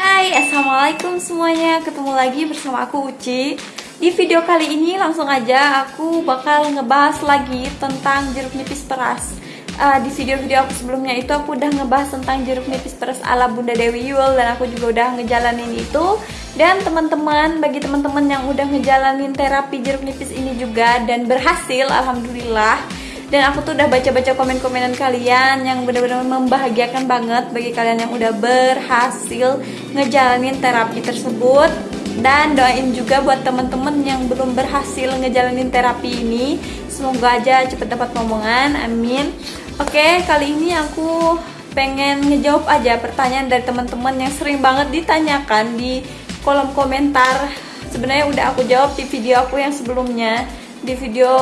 Hai, Assalamualaikum semuanya. Ketemu lagi bersama aku Uci. Di video kali ini langsung aja aku bakal ngebahas lagi tentang jeruk nipis peras Uh, Di video-video aku sebelumnya itu aku udah ngebahas tentang jeruk nipis peras ala Bunda Dewi Yul Dan aku juga udah ngejalanin itu. Dan teman-teman, bagi teman-teman yang udah ngejalanin terapi jeruk nipis ini juga Dan berhasil, Alhamdulillah. Dan aku tuh udah baca-baca komen-komenan kalian yang benar-benar membahagiakan banget bagi kalian yang udah berhasil ngejalanin terapi tersebut. Dan doain juga buat temen-temen yang belum berhasil ngejalanin terapi ini. Semoga aja cepet dapat ngomongan amin oke kali ini aku pengen ngejawab aja pertanyaan dari teman-teman yang sering banget ditanyakan di kolom komentar. Sebenarnya udah aku jawab di video aku yang sebelumnya. Di video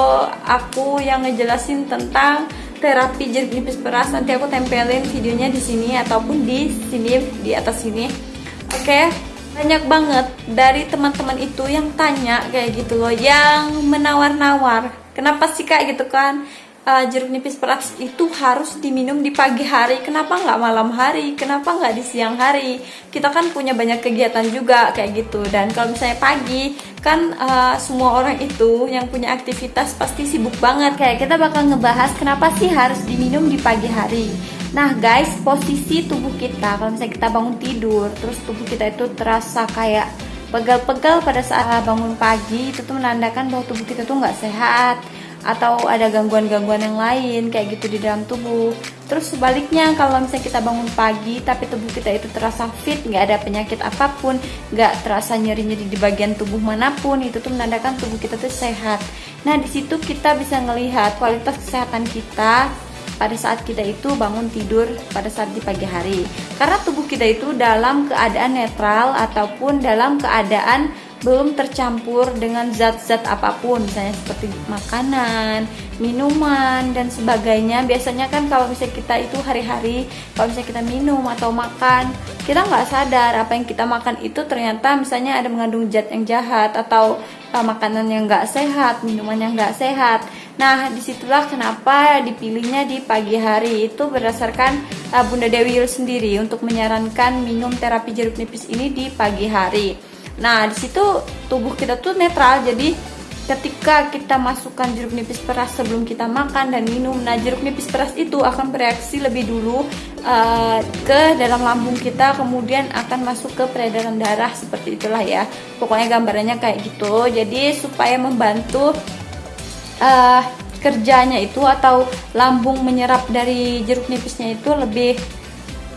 aku yang ngejelasin tentang terapi jeruk nipis peras nanti aku tempelin videonya di sini ataupun di sini di atas sini. Oke banyak banget dari teman-teman itu yang tanya kayak gitu loh yang menawar-nawar. Kenapa sih kak? Gitu kan uh, jeruk nipis peras itu harus diminum di pagi hari. Kenapa nggak malam hari? Kenapa nggak di siang hari? Kita kan punya banyak kegiatan juga kayak gitu. Dan kalau misalnya pagi kan uh, semua orang itu yang punya aktivitas pasti sibuk banget. Kayak kita bakal ngebahas kenapa sih harus diminum di pagi hari. Nah guys posisi tubuh kita. Kalau misalnya kita bangun tidur terus tubuh kita itu terasa kayak pegal-pegal pada saat bangun pagi itu tuh menandakan bahwa tubuh kita tuh nggak sehat atau ada gangguan-gangguan yang lain kayak gitu di dalam tubuh. Terus sebaliknya kalau misalnya kita bangun pagi tapi tubuh kita itu terasa fit nggak ada penyakit apa pun nggak terasa nyeri-nyeri di bagian tubuh mana pun itu tuh menandakan tubuh kita tuh sehat. Nah di situ kita bisa ngelihat kualitas kesehatan kita pada saat kita itu bangun tidur pada saat di pagi hari. Karena tubuh kita itu dalam keadaan netral ataupun dalam keadaan belum tercampur dengan zat-zat apa pun. Misalnya seperti makanan, minuman dan sebagainya. Biasanya kan kalau misalnya kita itu hari-hari kalau misalnya kita minum atau makan kita nggak sadar apa yang kita makan itu ternyata misalnya ada mengandung zat yang jahat atau uh, makanan yang nggak sehat minuman yang nggak sehat. Nah di situlah kenapa dipilihnya di pagi hari. Itu berdasarkan uh, Bunda Dewi Yul sendiri untuk menyarankan minum terapi jeruk nipis ini di pagi hari Nah, di situ tubuh kita tuh netral. Jadi ketika kita masukkan jeruk nipis peras sebelum kita makan dan minum, nah jeruk nipis peras itu akan bereaksi lebih dulu uh, ke dalam lambung kita, kemudian akan masuk ke peredaran darah seperti itulah ya. Pokoknya gambarannya kayak gitu. Jadi supaya membantu uh, kerjanya itu atau lambung menyerap dari jeruk nipisnya itu lebih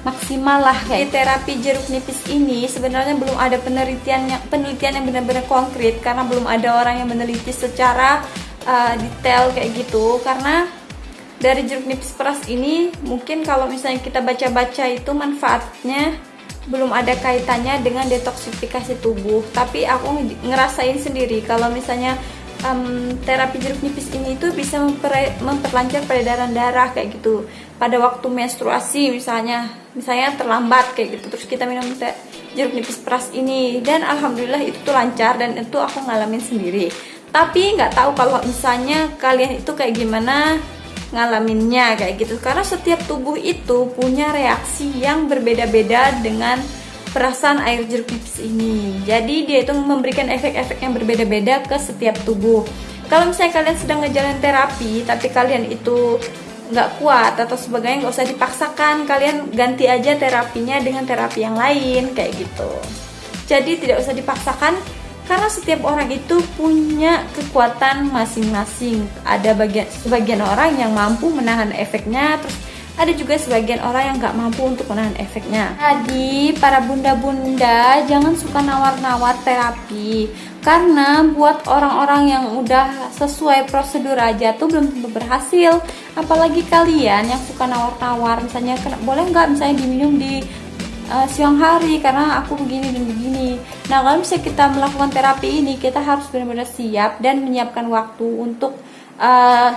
maksimal lah kayak terapi jeruk nipis ini sebenarnya belum ada penelitian yang penelitian yang benar-benar konkret karena belum ada orang yang meneliti secara uh, detail kayak gitu. Karena dari jeruk nipis peras ini mungkin kalau misalnya kita baca-baca itu manfaatnya belum ada kaitannya dengan detoksifikasi tubuh. Tapi aku ngerasain sendiri kalau misalnya um, terapi jeruk nipis ini itu bisa memperlancar peredaran darah kayak gitu pada waktu menstruasi misalnya misalnya terlambat kayak gitu terus kita minum teh jeruk nipis peras ini dan alhamdulillah itu tuh lancar dan itu aku ngalamin sendiri. Tapi nggak tahu kalau misalnya kalian itu kayak gimana ngalaminnya kayak gitu karena setiap tubuh itu punya reaksi yang berbeda-beda dengan perasaan air jeruk nipis ini. Jadi dia itu memberikan efek-efek yang berbeda-beda ke setiap tubuh. Kalau misalnya kalian sedang ngejalan terapi tapi kalian itu nggak kuat atau sebagainya nggak usah dipaksakan. Kalian ganti aja terapinya dengan terapi yang lain kayak gitu. Jadi tidak usah dipaksakan karena setiap orang itu punya kekuatan masing-masing. Ada bagian sebagian orang yang mampu menahan efeknya terus ada juga sebagian orang yang nggak mampu untuk menahan efeknya. Jadi para bunda-bunda jangan suka nawar-nawar terapi karena buat orang-orang yang udah sesuai prosedur aja tuh belum tentu berhasil. Apalagi kalian yang suka nawar-nawar, misalnya boleh nggak misalnya diminum di uh, siang hari karena aku begini dan begini. Nah kalau misalnya kita melakukan terapi ini kita harus benar-benar siap dan menyiapkan waktu untuk uh,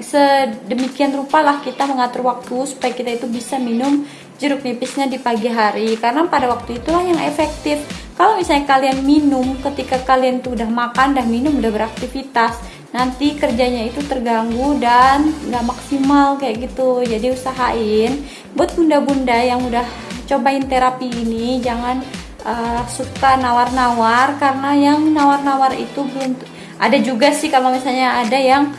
sedemikian rupa lah kita mengatur waktu supaya kita itu bisa minum jeruk nipisnya di pagi hari karena pada waktu itulah yang efektif kalau misalnya kalian minum ketika kalian tuh udah makan udah minum udah beraktivitas nanti kerjanya itu terganggu dan nggak maksimal kayak gitu. Jadi usahain buat bunda-bunda yang udah cobain terapi ini jangan uh, suka nawar-nawar karena yang nawar-nawar itu belum ada juga sih kalau misalnya ada yang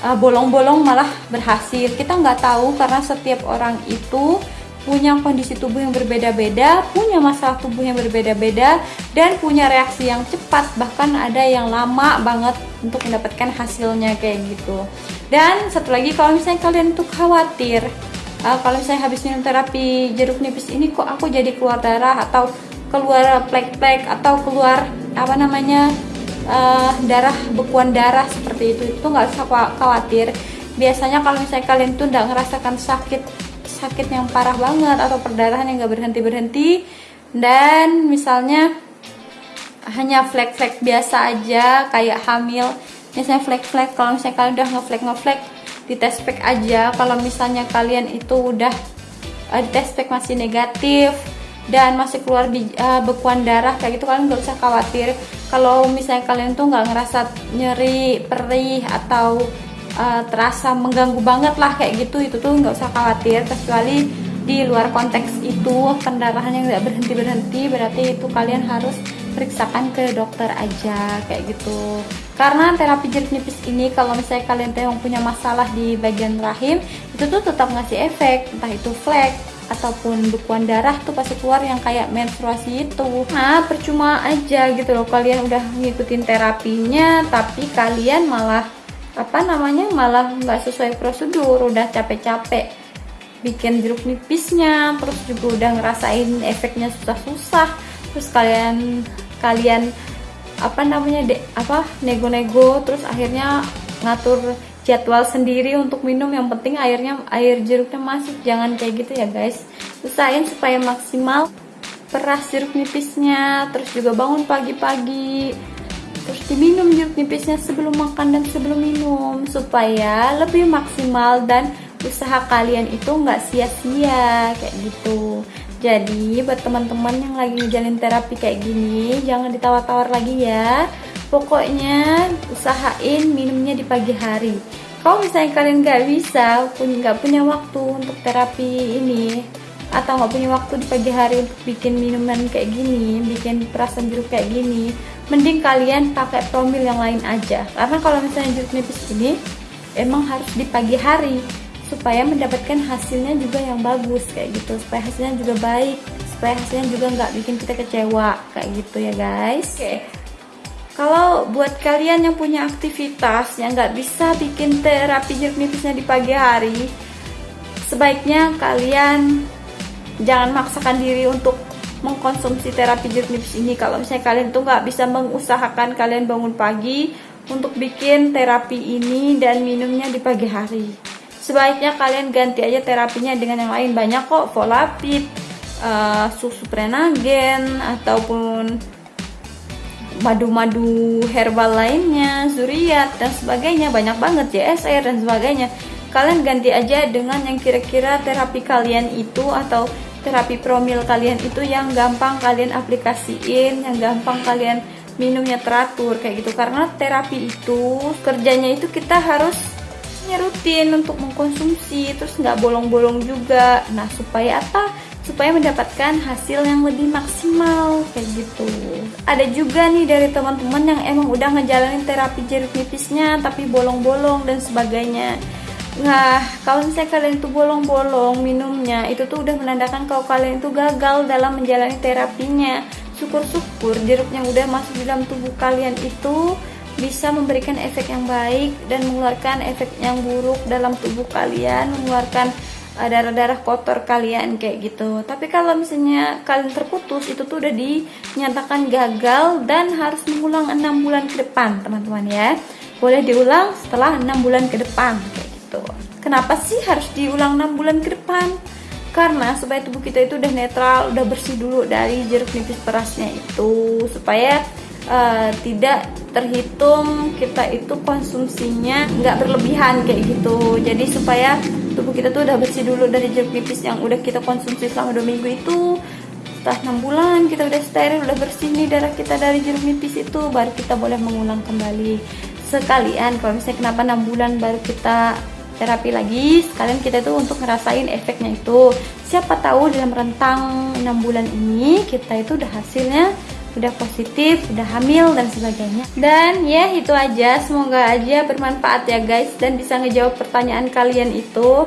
eh, bolong-bolong uh, malah berhasil. Kita nggak tahu karena setiap orang itu punya kondisi tubuh yang berbeda-beda, punya masalah tubuh yang berbeda-beda, dan punya reaksi yang cepat, bahkan ada yang lama banget untuk mendapatkan hasilnya kayak gitu. Dan satu lagi kalau misalnya kalian tuh khawatir, uh, kalau misalnya habis minum terapi jeruk nipis ini kok aku jadi keluar darah atau keluar plek-plek atau keluar apa namanya uh, darah bekuan darah seperti itu itu nggak usah khawatir biasanya kalau misalnya kalian tuh nggak ngerasakan sakit sakit yang parah banget atau perdarahan yang gak berhenti berhenti dan misalnya hanya flek-flek biasa aja kayak hamil. Misalnya flek-flek kalau misalnya kalian udah ngeflek ngeflek di test pack aja. Kalau misalnya kalian itu udah uh, di test pack masih negatif dan masih keluar di uh, bekuan darah kayak gitu kalian gak usah khawatir. Kalau misalnya kalian tuh nggak ngerasa nyeri perih atau uh, terasa mengganggu banget lah kayak gitu. Itu tuh nggak usah khawatir kecuali di luar konteks itu pendarahan yang nggak berhenti berhenti berarti itu kalian harus periksakan ke dokter aja kayak gitu. Karena terapi jeruk nipis ini kalau misalnya kalian yang punya masalah di bagian rahim itu tuh tetap ngasih efek. Entah itu flek ataupun bekuan darah tuh pasti keluar yang kayak menstruasi itu. Nah percuma aja gitu loh. Kalian udah ngikutin terapinya tapi kalian malah apa namanya? Malah nggak sesuai prosedur udah capek-capek bikin jeruk nipisnya terus juga udah ngerasain efeknya susah-susah. Terus kalian kalian apa namanya de, apa nego-nego terus akhirnya ngatur jadwal sendiri untuk minum. Yang penting airnya air jeruknya masuk. Jangan kayak gitu ya guys. Usahain supaya maksimal peras jeruk nipisnya terus juga bangun pagi-pagi terus diminum jeruk nipisnya sebelum makan dan sebelum minum. Supaya lebih maksimal dan usaha kalian itu nggak sia-sia kayak gitu. Jadi buat teman-teman yang lagi ngejalin terapi kayak gini jangan ditawar-tawar lagi ya. Pokoknya usahain minumnya di pagi hari. Kalau misalnya kalian nggak bisa nggak punya waktu untuk terapi ini atau nggak punya waktu di pagi hari untuk bikin minuman kayak gini bikin perasan jeruk kayak gini mending kalian pakai promil yang lain aja. Karena kalau misalnya jeruk nipis ini emang harus di pagi hari. Supaya mendapatkan hasilnya juga yang bagus kayak gitu. Supaya hasilnya juga baik. Supaya hasilnya juga nggak bikin kita kecewa kayak gitu ya guys. Oke. Okay. kalau buat kalian yang punya aktivitas yang nggak bisa bikin terapi jeruk nipisnya di pagi hari sebaiknya kalian jangan maksakan diri untuk mengkonsumsi terapi jeruk nipis ini. Kalau misalnya kalian tuh nggak bisa mengusahakan kalian bangun pagi untuk bikin terapi ini dan minumnya di pagi hari. Sebaiknya kalian ganti aja terapinya dengan yang lain. Banyak kok volapid uh, susu prenagen ataupun madu-madu herbal lainnya, zuriat dan sebagainya. Banyak banget JSR dan sebagainya. Kalian ganti aja dengan yang kira-kira terapi kalian itu atau terapi promil kalian itu yang gampang kalian aplikasiin, yang gampang kalian minumnya teratur kayak gitu. Karena terapi itu kerjanya itu kita harus rutin untuk mengkonsumsi, terus nggak bolong-bolong juga. Nah supaya apa? Supaya mendapatkan hasil yang lebih maksimal kayak gitu. Ada juga nih dari teman-teman yang emang udah ngejalanin terapi jeruk nipisnya tapi bolong-bolong dan sebagainya Nah, kalau misalnya kalian itu bolong-bolong minumnya, itu tuh udah menandakan kalau kalian itu gagal dalam menjalani terapinya. Syukur-syukur jeruk yang udah masuk di dalam tubuh kalian itu bisa memberikan efek yang baik dan mengeluarkan efek yang buruk dalam tubuh kalian, mengeluarkan uh, darah-darah kotor kalian kayak gitu. Tapi kalau misalnya kalian terputus, itu tuh udah dinyatakan gagal dan harus mengulang enam bulan ke depan, teman-teman ya. Boleh diulang setelah enam bulan ke depan. Kenapa sih harus diulang 6 bulan ke depan? Karena supaya tubuh kita itu udah netral, udah bersih dulu dari jeruk nipis perasnya itu supaya uh, tidak terhitung kita itu konsumsinya nggak berlebihan kayak gitu. Jadi supaya tubuh kita tuh udah bersih dulu dari jeruk nipis yang udah kita konsumsi selama dua minggu itu setelah 6 bulan kita udah steril udah bersih nih darah kita dari jeruk nipis itu baru kita boleh mengulang kembali sekalian kalau misalnya kenapa 6 bulan baru kita terapi lagi sekalian kita itu untuk ngerasain efeknya itu siapa tahu dalam rentang 6 bulan ini kita itu udah hasilnya udah positif, udah hamil dan sebagainya. Dan ya itu aja, semoga aja bermanfaat ya guys dan bisa ngejawab pertanyaan kalian itu.